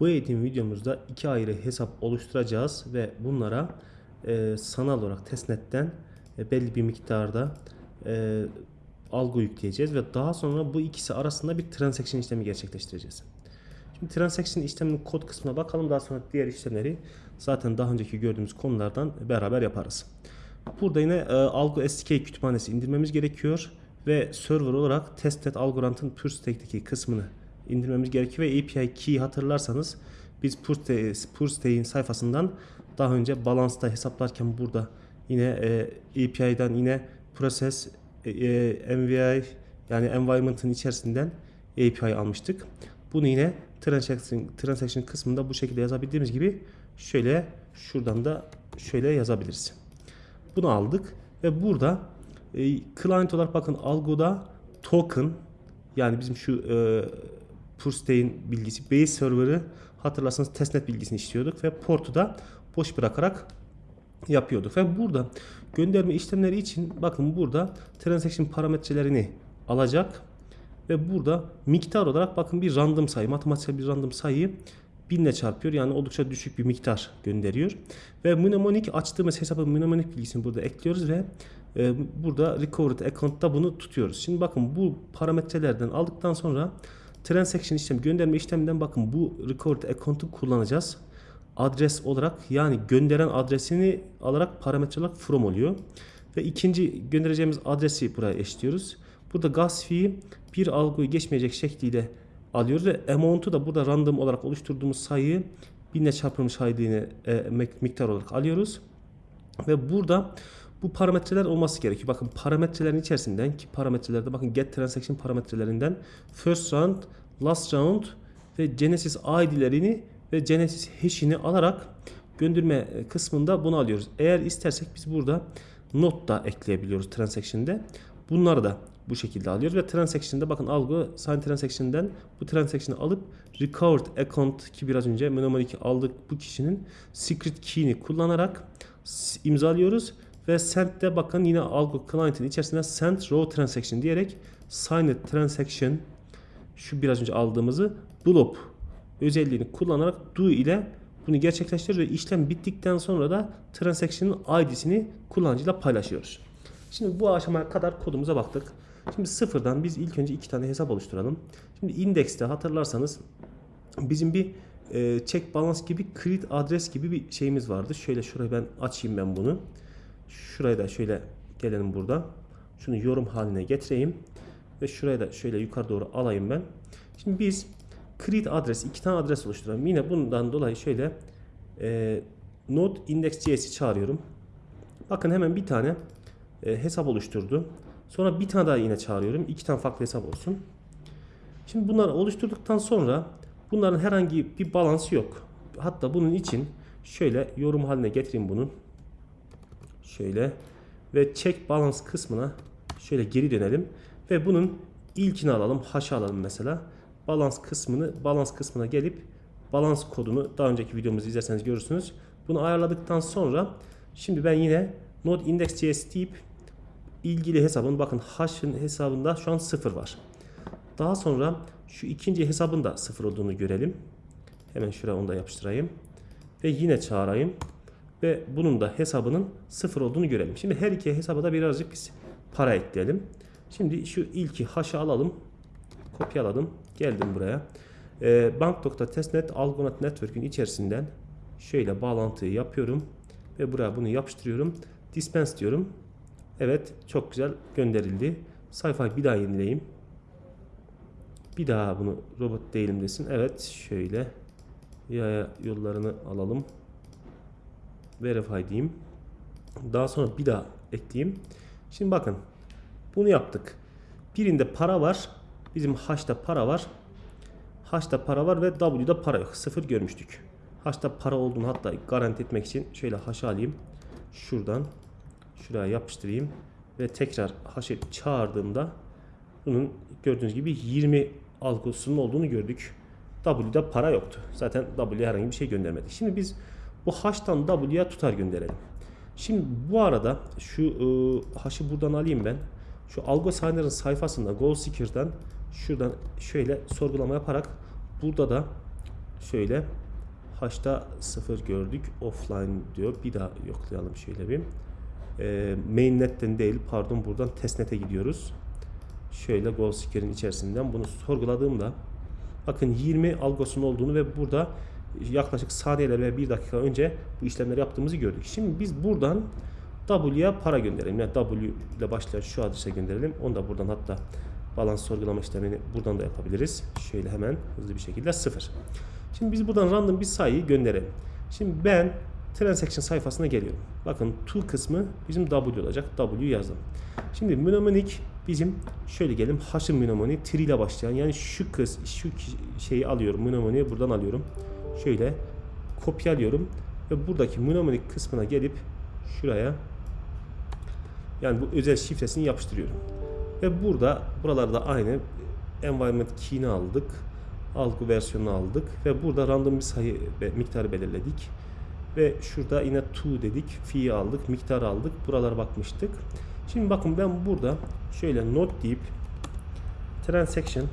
Bu eğitim videomuzda iki ayrı hesap oluşturacağız ve bunlara e, sanal olarak testnetten e, belli bir miktarda e, algı yükleyeceğiz ve daha sonra bu ikisi arasında bir transaction işlemi gerçekleştireceğiz. Şimdi transaction işleminin kod kısmına bakalım daha sonra diğer işlemleri zaten daha önceki gördüğümüz konulardan beraber yaparız. Burada yine e, Algo SDK kütüphanesi indirmemiz gerekiyor ve server olarak testnet Algorand'ın PureStack'teki kısmını indirmemiz gerekiyor ve API key hatırlarsanız biz PureStack'in sayfasından daha önce balansta hesaplarken burada yine e, API'den yine process e, e, MVI yani environment'ın içerisinden API almıştık. Bunu yine transaction, transaction kısmında bu şekilde yazabildiğimiz gibi şöyle şuradan da şöyle yazabiliriz. Bunu aldık ve burada e, client olarak bakın algoda token yani bizim şu e, Purstay'in bilgisi base server'ı hatırlarsanız testnet bilgisini istiyorduk ve portu da boş bırakarak yapıyorduk. Ve burada gönderme işlemleri için bakın burada transaction parametrelerini alacak ve burada miktar olarak bakın bir random sayı, matematiksel bir random sayıyı binle çarpıyor. Yani oldukça düşük bir miktar gönderiyor. Ve mnemonic açtığımız hesabın mnemonic bilgisini burada ekliyoruz ve e, burada recovered account'ta bunu tutuyoruz. Şimdi bakın bu parametrelerden aldıktan sonra transaction işlemi gönderme işleminden bakın bu recovered account'u kullanacağız. Adres olarak yani gönderen adresini alarak parametre olarak from oluyor. Ve ikinci göndereceğimiz adresi buraya eşliyoruz. Burada gas fee bir algoyu geçmeyecek şekliyle alıyoruz ve amount'u da burada random olarak oluşturduğumuz sayıyı binle çarpılmış haydini e, miktar olarak alıyoruz. Ve burada bu parametreler olması gerekiyor. Bakın parametrelerin içerisinden ki parametrelerde bakın get transaction parametrelerinden first round, last round ve genesis id'lerini ve genesis hash'ini alarak gönderme kısmında bunu alıyoruz. Eğer istersek biz burada not da ekleyebiliyoruz transaction'de. Bunları da bu şekilde alıyoruz ve transaction'da bakın algı sign transaction'den bu transaction'ı alıp recovered account ki biraz önce mnemonic aldık bu kişinin secret key'ini kullanarak imzalıyoruz ve send'de bakın yine algo client'in içerisinde send row transaction diyerek signed transaction şu biraz önce aldığımızı blob özelliğini kullanarak do ile bunu gerçekleştiriyoruz ve işlem bittikten sonra da transaction'ın ID'sini kullanıcıyla paylaşıyoruz. Şimdi bu aşamaya kadar kodumuza baktık. Şimdi sıfırdan biz ilk önce iki tane hesap oluşturalım. Şimdi indekste hatırlarsanız bizim bir e, check balance gibi create adres gibi bir şeyimiz vardı. Şöyle şurayı ben açayım ben bunu. Şuraya da şöyle gelelim burada. Şunu yorum haline getireyim. Ve şuraya da şöyle yukarı doğru alayım ben. Şimdi biz create adres iki tane adres oluşturalım. Yine bundan dolayı şöyle e, node index.js'i çağırıyorum. Bakın hemen bir tane e, hesap oluşturdu. Sonra bir tane daha yine çağırıyorum. İki tane farklı hesap olsun. Şimdi bunları oluşturduktan sonra bunların herhangi bir balansı yok. Hatta bunun için şöyle yorum haline getireyim bunu. Şöyle ve check balance kısmına şöyle geri dönelim ve bunun ilkini alalım. Haşa alalım mesela. Balans kısmını balans kısmına gelip balans kodunu daha önceki videomuzu izlerseniz görürsünüz. Bunu ayarladıktan sonra şimdi ben yine node index.js deyip ilgili hesabın bakın hash'ın hesabında şu an 0 var. Daha sonra şu ikinci hesabın da 0 olduğunu görelim. Hemen şuraya onu da yapıştırayım. Ve yine çağırayım. Ve bunun da hesabının 0 olduğunu görelim. Şimdi her iki hesaba da birazcık biz para ekleyelim. Şimdi şu ilki hash'ı alalım. Kopyaladım. Geldim buraya. E, bank.testnet Algonaut Network'ün içerisinden şöyle bağlantıyı yapıyorum. Ve buraya bunu yapıştırıyorum. Dispense diyorum. Evet çok güzel gönderildi. Sayfayı bir daha yenileyim. Bir daha bunu robot değilim desin. Evet şöyle yaya yollarını alalım. Verify diyeyim. Daha sonra bir daha ekleyeyim. Şimdi bakın bunu yaptık. Birinde para var. Bizim H'da para var. H'da para var ve W'da para yok. Sıfır görmüştük. H'da para olduğunu hatta garanti etmek için şöyle H'ı alayım. Şuradan şuraya yapıştırayım ve tekrar H'ı çağırdığımda bunun gördüğünüz gibi 20 algosunun olduğunu gördük. W'da para yoktu. Zaten W'ye herhangi bir şey göndermedik. Şimdi biz bu H'tan W'ye tutar gönderelim. Şimdi bu arada şu e, H'ı buradan alayım ben. Şu Algo sayfasında Goal şuradan şöyle sorgulama yaparak burada da şöyle H'ta 0 gördük. Offline diyor. Bir daha yoklayalım şöyle bir. E, mainnet'ten değil pardon buradan testnet'e gidiyoruz. Şöyle goal seeker'in içerisinden bunu sorguladığımda bakın 20 algosunun olduğunu ve burada yaklaşık saniyeler ve 1 dakika önce bu işlemleri yaptığımızı gördük. Şimdi biz buradan W'ya para gönderelim. Yani W ile başlayan şu adrese gönderelim. Onu da buradan hatta balans sorgulama işlemini buradan da yapabiliriz. Şöyle hemen hızlı bir şekilde 0. Şimdi biz buradan random bir sayıyı gönderelim. Şimdi ben transaction sayfasına geliyorum. Bakın to kısmı bizim W olacak. W yazdım. Şimdi mnemonic bizim şöyle gelelim. H'ın mnemoniği tree ile başlayan yani şu kız şu şeyi alıyorum. Mnemoniği buradan alıyorum. Şöyle kopyalıyorum ve buradaki mnemonic kısmına gelip şuraya yani bu özel şifresini yapıştırıyorum. Ve burada buralarda aynı environment key'ini aldık. Algı versiyonunu aldık ve burada random bir sayı ve miktarı belirledik. Ve şurada yine to dedik. Fi'yi aldık, miktarı aldık. Buralara bakmıştık. Şimdi bakın ben burada şöyle not deyip transaction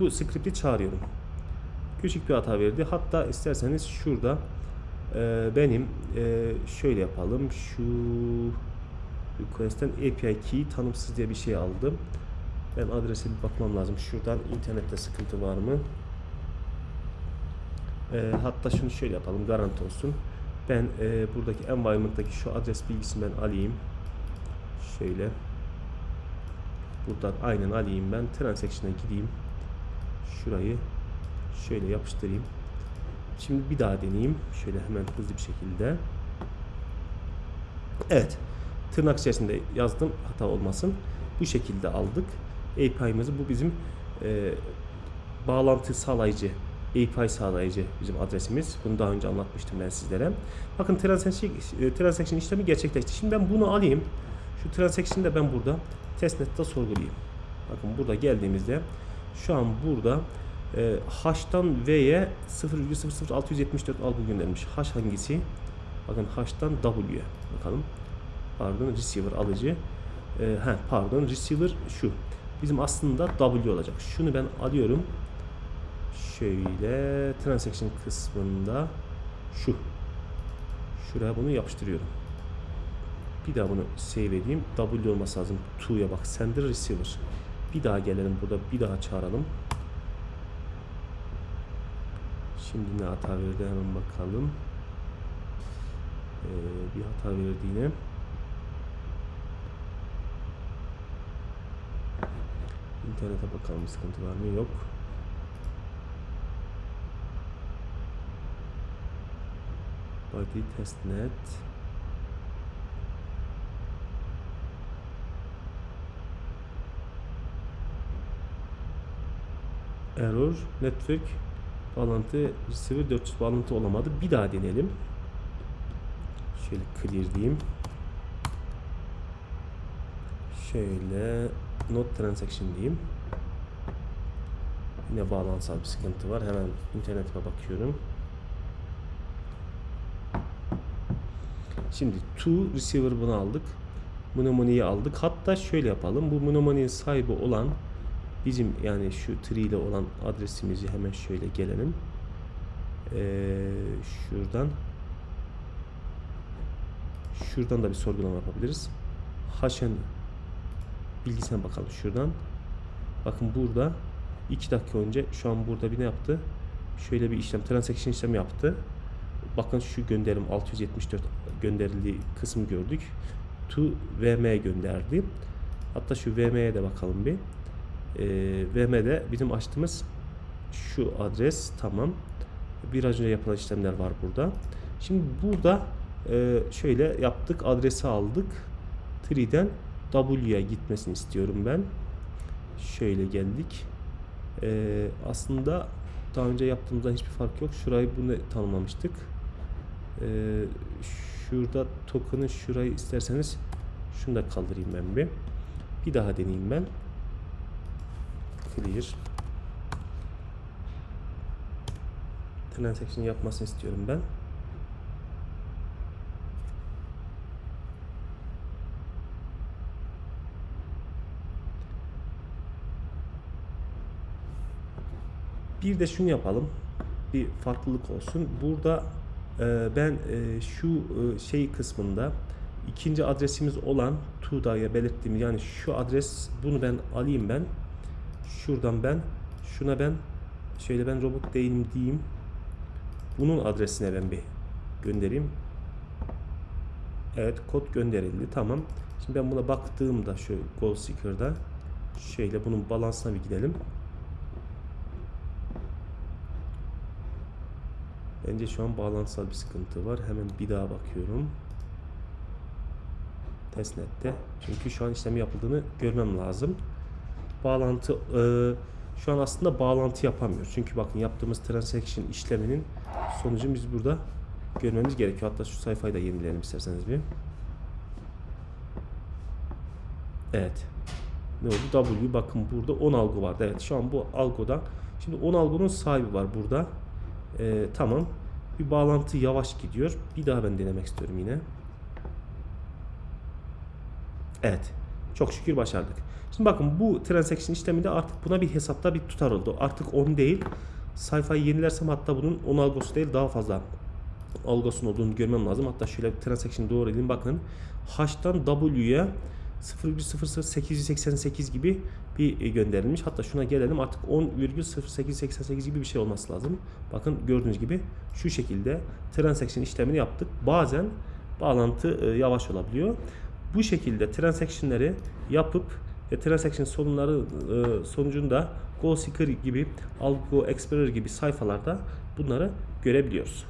bu script'i çağırıyorum. Küçük bir hata verdi. Hatta isterseniz şurada e, benim e, şöyle yapalım. Şu request'ten API key tanımsız diye bir şey aldım. Ben adrese bir bakmam lazım. Şuradan internette sıkıntı var mı? E, hatta şunu şöyle yapalım. Garanti olsun. Ben e, buradaki environment'taki şu adres bilgisini ben alayım. Şöyle. Buradan aynen alayım ben. Transaction'a gideyim. Şurayı şöyle yapıştırayım. Şimdi bir daha deneyeyim. Şöyle hemen hızlı bir şekilde. Evet. Tırnak içerisinde yazdım. Hata olmasın. Bu şekilde aldık. API'mizi bu bizim e, bağlantı sağlayıcı API sağlayıcı bizim adresimiz. Bunu daha önce anlatmıştım ben sizlere. Bakın transaction, e, transaction işlemi gerçekleşti. Şimdi ben bunu alayım. Şu transaction'ı da ben burada testnet'te sorgulayayım. Bakın burada geldiğimizde şu an burada e, H'tan V'ye 0,00674 algı göndermiş. H hangisi? Bakın H'tan W'ye bakalım. Pardon receiver alıcı. E, he, pardon receiver şu. Bizim aslında W olacak. Şunu ben alıyorum. Şöyle transaction kısmında şu. Şuraya bunu yapıştırıyorum. Bir daha bunu save edeyim. W olması lazım. To'ya bak. Sender receiver. Bir daha gelelim burada. Bir daha çağıralım. Şimdi ne hata verdi hemen bakalım. Ee, bir hata verdi yine. İnternete bakalım sıkıntı var mı? Yok. Body testnet. Error network bağlantı receiver 400 bağlantı olamadı. Bir daha deneyelim. Şöyle clear diyeyim. Şöyle not transaction diyeyim. Yine bağlantısal bir sıkıntı var. Hemen internetime bakıyorum. Şimdi to receiver bunu aldık. Mnemoniği aldık. Hatta şöyle yapalım. Bu mnemoniğin sahibi olan bizim yani şu tree ile olan adresimizi hemen şöyle gelelim. Ee, şuradan şuradan da bir sorgulama yapabiliriz. Haşen bilgisine bakalım şuradan. Bakın burada 2 dakika önce şu an burada bir ne yaptı? Şöyle bir işlem, transaction işlemi yaptı. Bakın şu gönderim 674 gönderildiği kısmı gördük. To VM gönderdi. Hatta şu VM'ye de bakalım bir. Ee, VM'de bizim açtığımız şu adres tamam. Biraz önce yapılan işlemler var burada. Şimdi burada e, şöyle yaptık. Adresi aldık. Tree'den W'ye gitmesini istiyorum ben. Şöyle geldik. Ee, aslında daha önce yaptığımızdan hiçbir fark yok. Şurayı bunu tanımlamıştık. Ee, şurada token'ı şurayı isterseniz şunu da kaldırayım ben bir. Bir daha deneyeyim ben. Clear. Transaction yapmasını istiyorum ben. Bir de şunu yapalım. bir farklılık olsun. Burada e, ben e, şu e, şey kısmında ikinci adresimiz olan Tuğda'ya belirttiğim yani şu adres bunu ben alayım ben. Şuradan ben şuna ben şöyle ben robot değilim diyeyim. Bunun adresine ben bir göndereyim. Evet kod gönderildi. Tamam. Şimdi ben buna baktığımda şu Goal Seeker'da şöyle bunun balansına bir gidelim. Bence şu an bağlantısal bir sıkıntı var. Hemen bir daha bakıyorum. Testnet'te. Çünkü şu an işlemi yapıldığını görmem lazım. Bağlantı e, şu an aslında bağlantı yapamıyor. Çünkü bakın yaptığımız transaction işleminin sonucunu biz burada görmemiz gerekiyor. Hatta şu sayfayı da yenileyelim isterseniz bir. Evet. Ne oldu? W bakın burada 10 algı vardı. Evet şu an bu algoda. Şimdi 10 algonun sahibi var burada. Ee, tamam. Bir bağlantı yavaş gidiyor. Bir daha ben denemek istiyorum yine. Evet. Çok şükür başardık. Şimdi bakın bu transaction işleminde artık buna bir hesapta bir tutar oldu. Artık 10 değil. Sayfayı yenilersem hatta bunun 10 algosu değil daha fazla algosun olduğunu görmem lazım. Hatta şöyle bir transaction doğru edeyim. Bakın H'tan W'ye 0,00888 gibi bir e, gönderilmiş. Hatta şuna gelelim artık 10,0888 gibi bir şey olması lazım. Bakın gördüğünüz gibi şu şekilde transaction işlemini yaptık. Bazen bağlantı e, yavaş olabiliyor. Bu şekilde transaction'ları yapıp ve transaction sorunları e, sonucunda GoSeeker gibi, Algo Explorer gibi sayfalarda bunları görebiliyoruz.